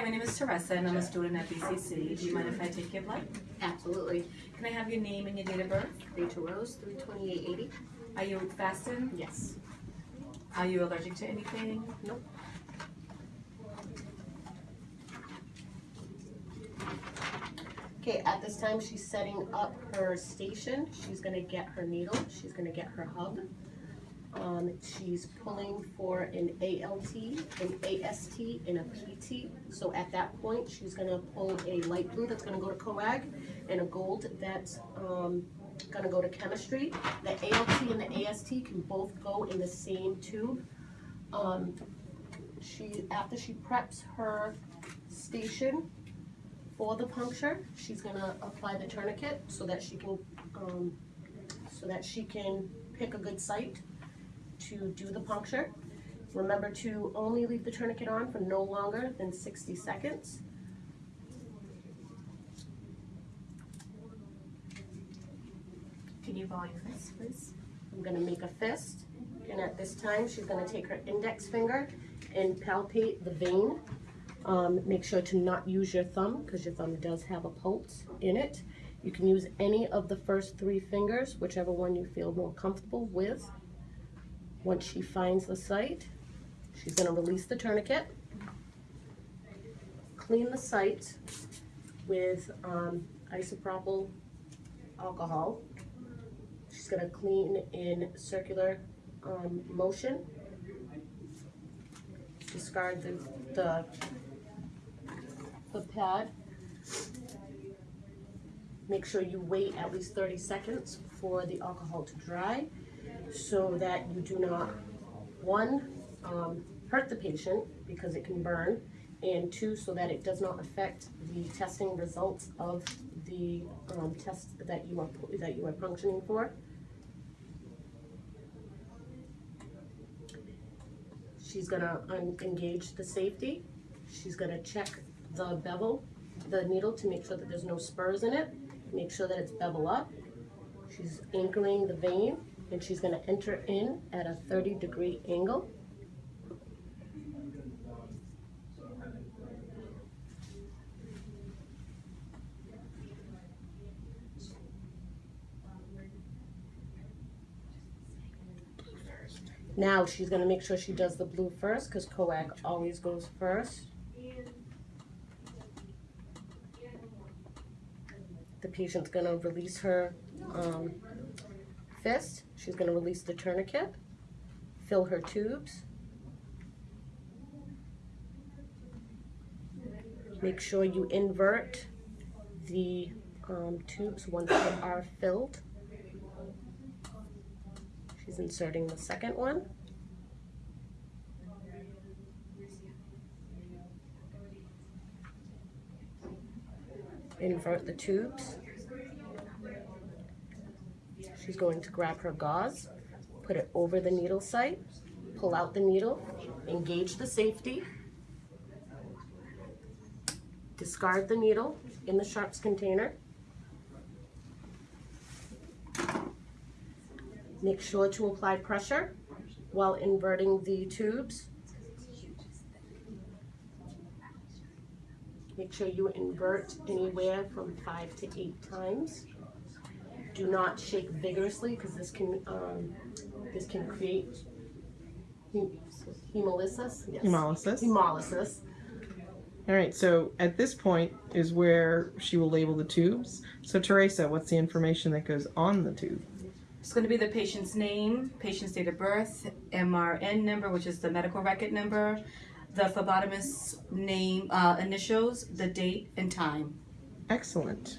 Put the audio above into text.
Hi, my name is Teresa and I'm a student at BCC. Do you mind if I take your blood? Absolutely. Can I have your name and your date of birth? Rachel Rose, three twenty-eight eighty. Are you fasting? Yes. Are you allergic to anything? Nope. Okay, at this time, she's setting up her station. She's gonna get her needle, she's gonna get her hub. Um, she's pulling for an ALT, an AST, and a PT. So at that point, she's gonna pull a light blue that's gonna go to coag and a gold that's, um, gonna go to chemistry. The ALT and the AST can both go in the same tube. Um, she, after she preps her station for the puncture, she's gonna apply the tourniquet so that she can, um, so that she can pick a good site to do the puncture. Remember to only leave the tourniquet on for no longer than sixty seconds. Can you ball your fist, please? I'm gonna make a fist, and at this time, she's gonna take her index finger and palpate the vein. Um, make sure to not use your thumb, because your thumb does have a pulse in it. You can use any of the first three fingers, whichever one you feel more comfortable with. Once she finds the site, she's gonna release the tourniquet, clean the site with um, isopropyl alcohol. She's gonna clean in circular um, motion. Discard the, the, the pad. Make sure you wait at least thirty seconds for the alcohol to dry so that you do not, one, um, hurt the patient because it can burn, and two, so that it does not affect the testing results of the, um, test that you are, that you are functioning for. She's gonna engage the safety. She's gonna check the bevel, the needle to make sure that there's no spurs in it. Make sure that it's bevel up. She's anchoring the vein and she's gonna enter in at a thirty degree angle. Now she's gonna make sure she does the blue first, because coag always goes first. The patient's gonna release her, um, fist, she's gonna release the tourniquet, fill her tubes. Make sure you invert the, um, tubes once they are filled. She's inserting the second one. Invert the tubes. She's going to grab her gauze, put it over the needle site, pull out the needle, engage the safety, discard the needle in the sharps container. Make sure to apply pressure while inverting the tubes. Make sure you invert anywhere from five to eight times. Do not shake vigorously because this can, um, this can create hemolysis. Yes. Hemolysis. Hemolysis. All right, so at this point is where she will label the tubes. So Teresa, what's the information that goes on the tube? It's going to be the patient's name, patient's date of birth, MRN number, which is the medical record number, the phlebotomist's name, uh, initials, the date and time. Excellent.